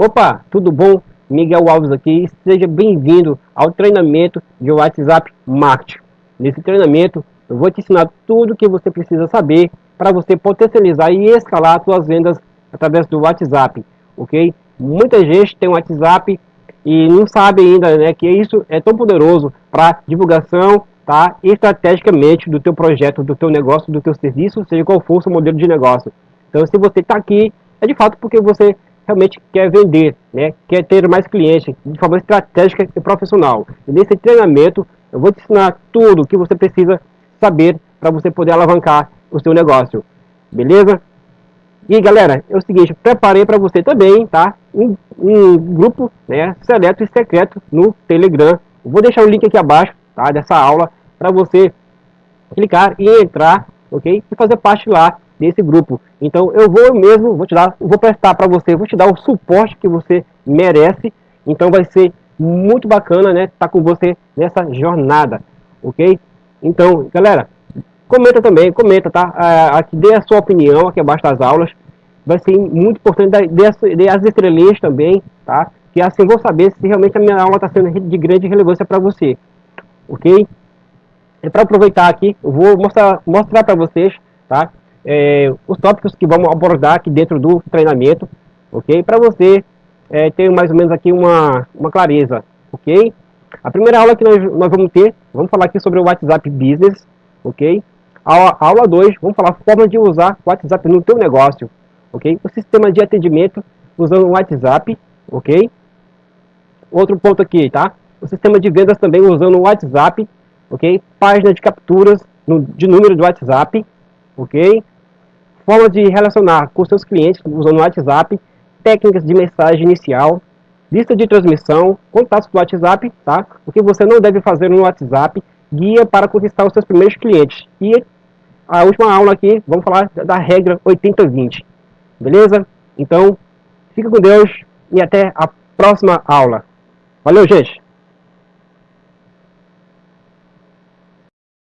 Opa, tudo bom? Miguel Alves aqui, seja bem-vindo ao treinamento de WhatsApp Marketing. Nesse treinamento, eu vou te ensinar tudo o que você precisa saber para você potencializar e escalar suas vendas através do WhatsApp, ok? Muita gente tem um WhatsApp e não sabe ainda né, que isso é tão poderoso para divulgação tá, estrategicamente do teu projeto, do teu negócio, do teu serviço, seja qual for o seu modelo de negócio. Então, se você está aqui, é de fato porque você realmente quer vender, né? quer ter mais clientes de forma estratégica e profissional. E nesse treinamento eu vou te ensinar tudo o que você precisa saber para você poder alavancar o seu negócio. Beleza? E galera, é o seguinte, preparei para você também, tá? Um, um, grupo, né, seleto e secreto no Telegram. Vou deixar o link aqui abaixo, tá, dessa aula para você clicar e entrar, ok? E fazer parte lá desse grupo. Então eu vou mesmo, vou te dar, vou prestar para você, vou te dar o suporte que você merece. Então vai ser muito bacana, né, estar tá com você nessa jornada, ok? Então, galera, comenta também, comenta, tá? Ah, aqui dê a sua opinião aqui abaixo das aulas. Vai ser muito importante dê, as estrelinhas também, tá? Que assim vou saber se realmente a minha aula está sendo de grande relevância para você, ok? E para aproveitar aqui, eu vou mostrar, mostrar para vocês, tá? É, os tópicos que vamos abordar aqui dentro do treinamento, ok? Para você é, ter mais ou menos aqui uma, uma clareza, ok? A primeira aula que nós, nós vamos ter, vamos falar aqui sobre o WhatsApp Business, ok? A, aula 2, vamos falar a forma de usar o WhatsApp no teu negócio, ok? O sistema de atendimento usando o WhatsApp, ok? Outro ponto aqui, tá? O sistema de vendas também usando o WhatsApp, ok? Página de capturas no, de número do WhatsApp, ok? Forma de relacionar com seus clientes usando o WhatsApp, técnicas de mensagem inicial, lista de transmissão, contatos do WhatsApp, tá? O que você não deve fazer no WhatsApp, guia para conquistar os seus primeiros clientes. E a última aula aqui, vamos falar da regra 80-20, beleza? Então, fica com Deus e até a próxima aula. Valeu, gente!